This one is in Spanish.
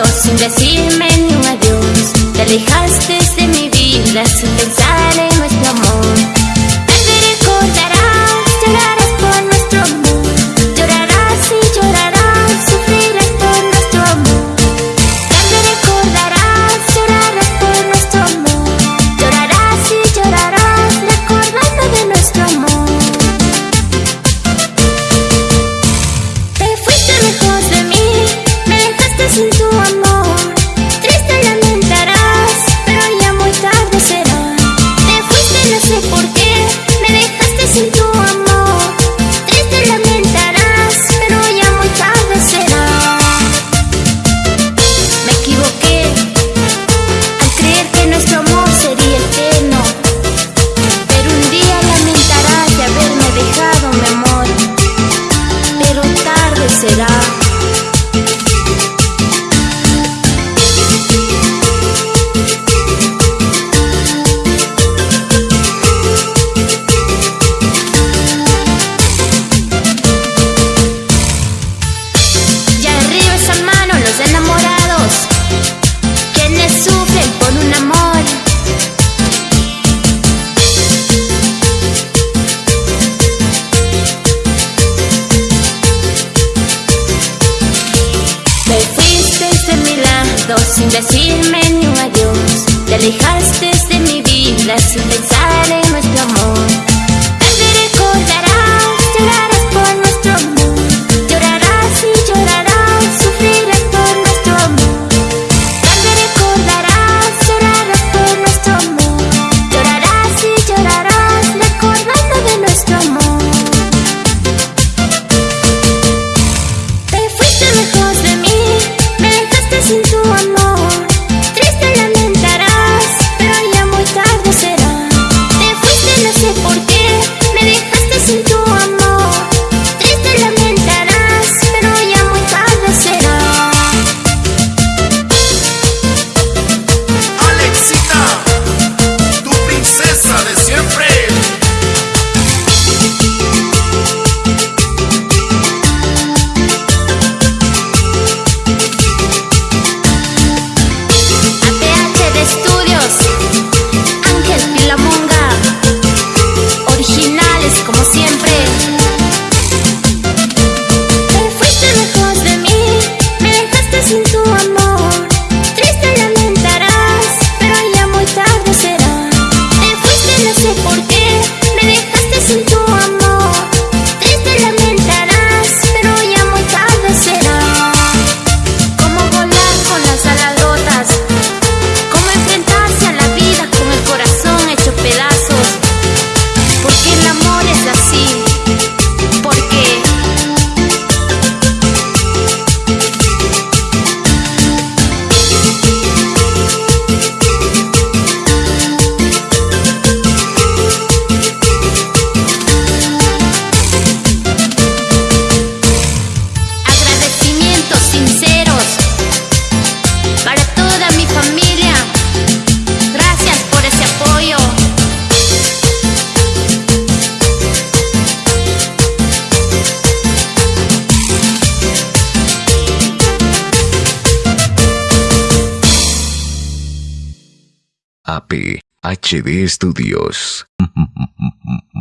sin decirme ni un adiós. Te alejaste sin decirme ni un adiós. Te alejaste de mi vida sin pensar sé por qué me dejaste sin tu AP HD Studios.